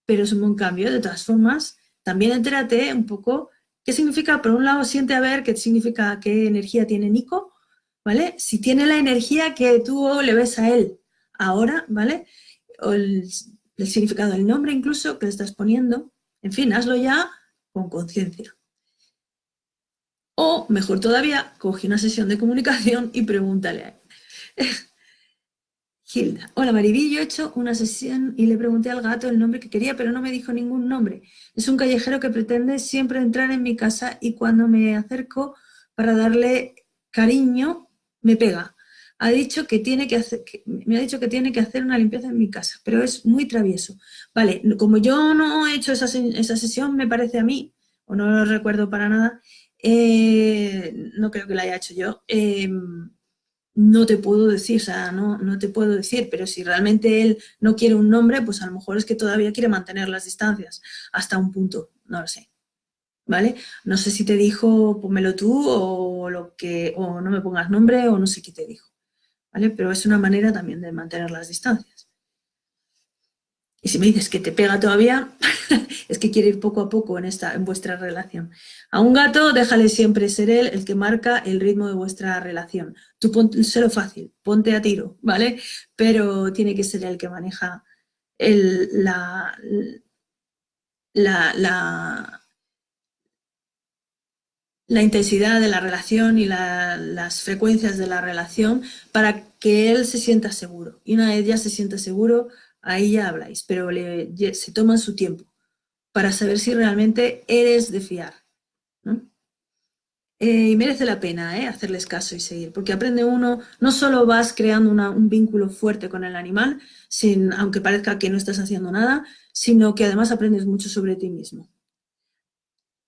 pero es un buen cambio. De todas formas, también entérate un poco qué significa, por un lado, siente a ver qué significa, qué energía tiene Nico, ¿vale? Si tiene la energía que tú le ves a él ahora, ¿vale? O el, significado del nombre incluso que le estás poniendo. En fin, hazlo ya con conciencia. O, mejor todavía, coge una sesión de comunicación y pregúntale a él. Hilda, hola Maribí, yo he hecho una sesión y le pregunté al gato el nombre que quería, pero no me dijo ningún nombre. Es un callejero que pretende siempre entrar en mi casa y cuando me acerco para darle cariño, me pega. Ha dicho que tiene que hacer, me ha dicho que tiene que hacer una limpieza en mi casa, pero es muy travieso. Vale, como yo no he hecho esa, esa sesión, me parece a mí, o no lo recuerdo para nada, eh, no creo que la haya hecho yo, eh, no te puedo decir, o sea, no, no te puedo decir, pero si realmente él no quiere un nombre, pues a lo mejor es que todavía quiere mantener las distancias hasta un punto, no lo sé, ¿vale? No sé si te dijo, pónmelo tú, o, que, o no me pongas nombre, o no sé qué te dijo, ¿vale? Pero es una manera también de mantener las distancias. Y si me dices que te pega todavía, es que quiere ir poco a poco en, esta, en vuestra relación. A un gato déjale siempre ser él el que marca el ritmo de vuestra relación. Tú lo fácil, ponte a tiro, ¿vale? Pero tiene que ser el que maneja el, la, la, la, intensidad de la relación y las frecuencias de la relación para que él se sienta seguro. Y una vez ya se sienta seguro, ahí ya habláis, pero se toma su tiempo para saber si realmente eres de fiar. Eh, y merece la pena ¿eh? hacerles caso y seguir, porque aprende uno, no solo vas creando un vínculo fuerte con el animal, sin, aunque parezca que no estás haciendo nada, sino que además aprendes mucho sobre ti mismo.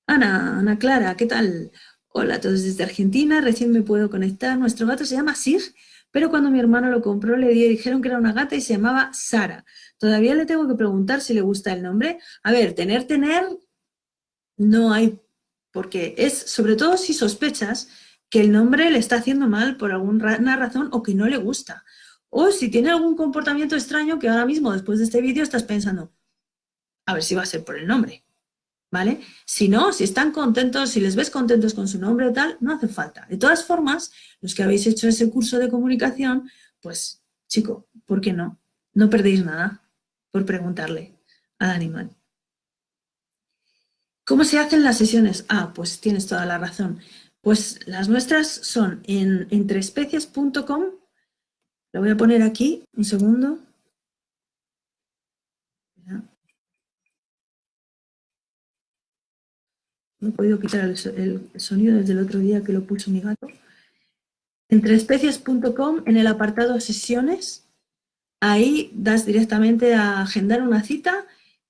Ana, Ana Clara, ¿qué tal? Hola a todos desde Argentina, recién me puedo conectar. Nuestro gato se llama Sir, pero cuando mi hermano lo compró le dijeron que era una gata y se llamaba Sara. Todavía le tengo que preguntar si le gusta el nombre. A ver, tener, tener, no hay, porque es, sobre todo si sospechas que el nombre le está haciendo mal por alguna razón o que no le gusta. O si tiene algún comportamiento extraño que ahora mismo, después de este vídeo, estás pensando, a ver si va a ser por el nombre, ¿vale? Si no, si están contentos, si les ves contentos con su nombre o tal, no hace falta. De todas formas, los que habéis hecho ese curso de comunicación, pues, chico, ¿por qué no? No perdéis nada por preguntarle al animal. ¿Cómo se hacen las sesiones? Ah, pues tienes toda la razón. Pues las nuestras son en entreespecies.com lo voy a poner aquí, un segundo. No he podido quitar el, sonido desde el otro día que lo puso mi gato. Entreespecies.com, en el apartado sesiones, ahí das directamente a agendar una cita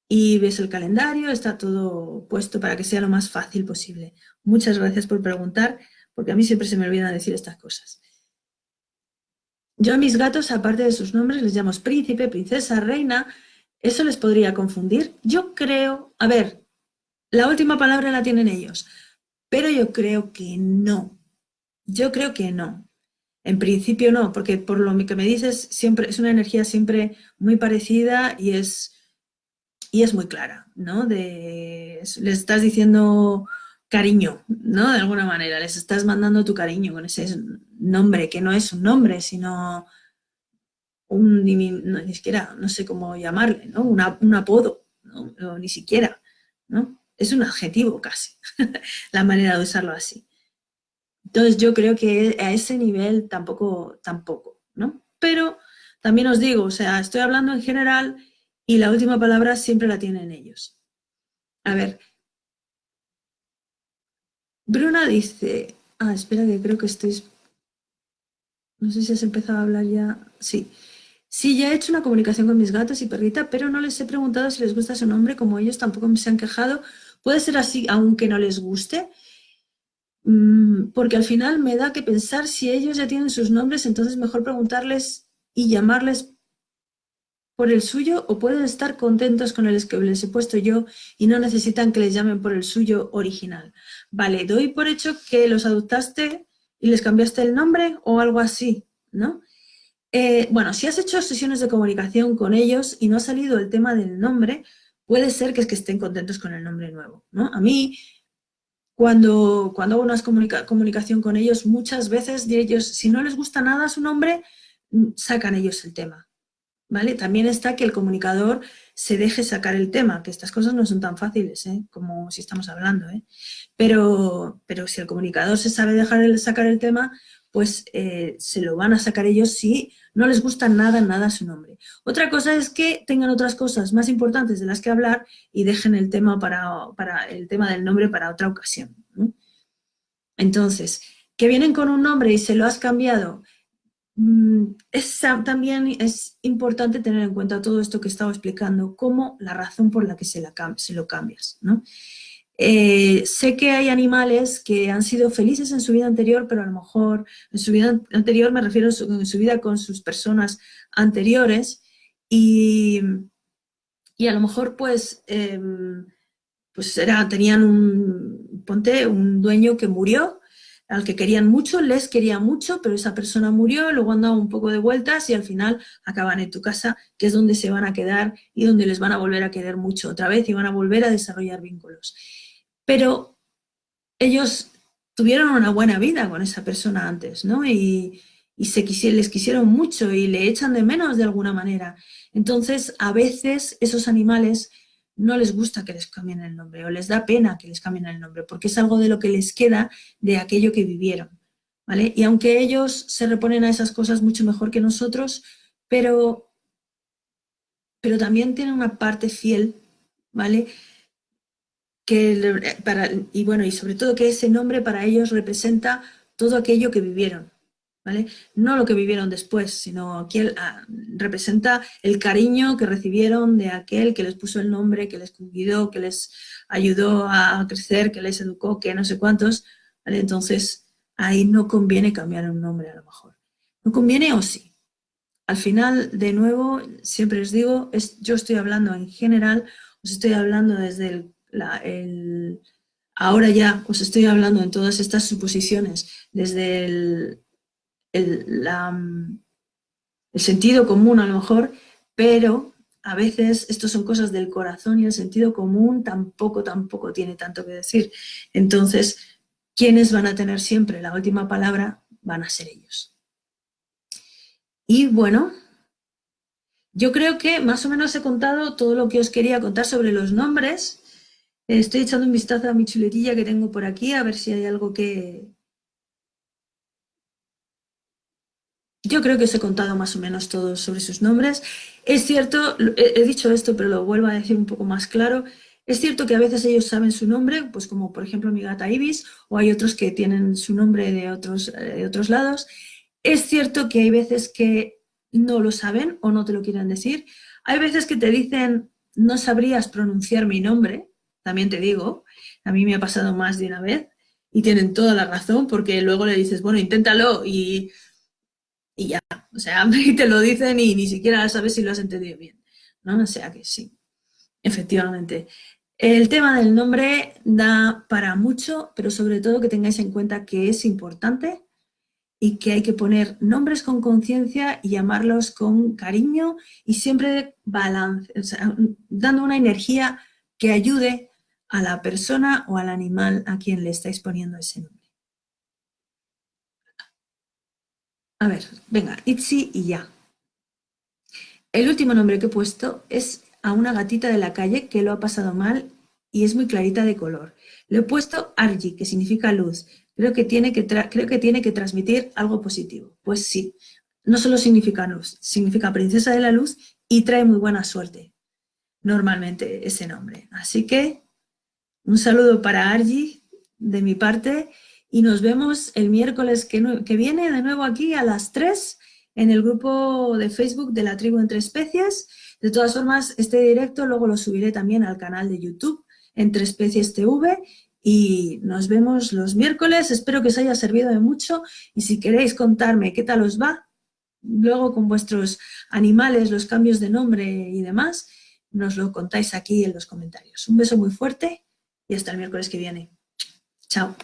y ves el calendario, está todo puesto para que sea lo más fácil posible. Muchas gracias por preguntar, porque a mí siempre se me olvida decir estas cosas. Yo a mis gatos, aparte de sus nombres, les llamo príncipe, princesa, reina. ¿Eso les podría confundir? Yo creo... A ver, la última palabra la tienen ellos. Pero yo creo que no. Yo creo que no. En principio no, porque por lo que me dices, siempre es una energía siempre muy parecida y es, y es muy clara, ¿no? De, les estás diciendo cariño, ¿no? De alguna manera, les estás mandando tu cariño con ese nombre, que no es un nombre, sino un, ni siquiera, no sé cómo llamarle, ¿no? un apodo, ni siquiera, ¿no? Es un adjetivo casi, la manera de usarlo así. Entonces yo creo que a ese nivel tampoco, tampoco, ¿no? Pero también os digo, o sea, estoy hablando en general y la última palabra siempre la tienen ellos. A ver, Bruna dice, ah, espera que creo que estoy... No sé si has empezado a hablar ya. Sí. Sí, ya he hecho una comunicación con mis gatos y perrita, pero no les he preguntado si les gusta su nombre, como ellos tampoco me se han quejado. Puede ser así, aunque no les guste, mm, porque al final me da que pensar si ellos ya tienen sus nombres, entonces mejor preguntarles y llamarles por el suyo o pueden estar contentos con el que les he puesto yo y no necesitan que les llamen por el suyo original. Vale, doy por hecho que los adoptaste y les cambiaste el nombre o algo así, ¿no? Eh, bueno, si has hecho sesiones de comunicación con ellos y no ha salido el tema del nombre, puede ser que es que estén contentos con el nombre nuevo, ¿no? A mí, cuando, cuando hago una comunicación con ellos, muchas veces de ellos, si no les gusta nada su nombre, mm, sacan ellos el tema, también está que el comunicador se deje sacar el tema, que estas cosas no son tan fáciles, ¿eh? como si estamos hablando, ¿eh? pero, pero si el comunicador se sabe dejar sacar el tema, pues eh, se lo van a sacar ellos si no les gusta nada, nada su nombre. Otra cosa es que tengan otras cosas más importantes de las que hablar y dejen el tema, para, para el tema del nombre para otra ocasión. Entonces, que vienen con un nombre y se lo has cambiado Mm, es, también es importante tener en cuenta todo esto que estaba explicando, como la razón por la que se, la, se lo cambias. Eh, sé que hay animales que han sido felices en su vida anterior, pero a lo mejor en su vida anterior me refiero en su vida con sus personas anteriores y, y a lo mejor pues, em, pues era, tenían un, ponte, un dueño que murió al que querían mucho, les quería mucho, pero esa persona murió, luego han dado un poco de vueltas y al final acaban en tu casa, que es donde se van a quedar y donde les van a volver a querer mucho otra vez y van a volver a desarrollar vínculos. Pero ellos tuvieron una buena vida con esa persona antes, ¿no? Y, se les quisieron mucho y le echan de menos de alguna manera. Entonces, a veces esos animales no les gusta que les cambien el nombre o les da pena que les cambien el nombre porque es algo de lo que les queda de aquello que vivieron. ¿vale? Y aunque ellos se reponen a esas cosas mucho mejor que nosotros, pero, pero también tienen una parte fiel, ¿vale? Que para, y bueno, y sobre todo que ese nombre para ellos representa todo aquello que vivieron. No lo que vivieron después, sino aquel, ah, representa el cariño que recibieron de aquel que les puso el nombre, que les cuidó, que les ayudó a crecer, que les educó, que no sé cuántos, Entonces, ahí no conviene cambiar un nombre a lo mejor. ¿No conviene o sí? Al final, de nuevo, siempre les digo, es, yo estoy hablando en general, os estoy hablando desde el, ahora ya, os estoy hablando en todas estas suposiciones, desde el sentido común a lo mejor, pero a veces esto son cosas del corazón y el sentido común tampoco, tampoco tiene tanto que decir. Entonces, quienes van a tener siempre la última palabra van a ser ellos. Y bueno, yo creo que más o menos he contado todo lo que os quería contar sobre los nombres. Estoy echando un vistazo a mi chuletilla que tengo por aquí, a ver si hay algo que... Yo creo que os he contado más o menos todo sobre sus nombres. Es cierto, he dicho esto, pero lo vuelvo a decir un poco más claro, es cierto que a veces ellos saben su nombre, pues como por ejemplo mi gata Ibis, o hay otros que tienen su nombre de otros, eh, de otros lados. Es cierto que hay veces que no lo saben o no te lo quieren decir. Hay veces que te dicen, no sabrías pronunciar mi nombre, también te digo, a mí me ha pasado más de una vez, y tienen toda la razón, porque luego le dices, bueno, inténtalo, y, y ya, o sea, te lo dicen y ni siquiera sabes si lo has entendido bien, ¿no? O sea que sí, efectivamente. El tema del nombre da para mucho, pero sobre todo que tengáis en cuenta que es importante y que hay que poner nombres con conciencia y llamarlos con cariño y siempre balance, dando una energía que ayude a la persona o al animal a quien le estáis poniendo ese nombre. A ver, venga, Itzi y ya. El último nombre que he puesto es a una gatita de la calle que lo ha pasado mal y es muy clarita de color. Le he puesto Argi, que significa luz, creo que, tiene que creo que tiene que transmitir algo positivo. Pues sí, no solo significa luz, significa princesa de la luz y trae muy buena suerte, normalmente ese nombre. Así que un saludo para Argi de mi parte y nos vemos el miércoles que, que viene de nuevo aquí a las 3 en el grupo de Facebook de la tribu entre especies. De todas formas, este directo luego lo subiré también al canal de YouTube entre especies TV y nos vemos los miércoles. Espero que os haya servido de mucho y si queréis contarme qué tal os va, luego con vuestros animales, los cambios de nombre y demás, nos lo contáis aquí en los comentarios. Un beso muy fuerte y hasta el miércoles que viene. Chao.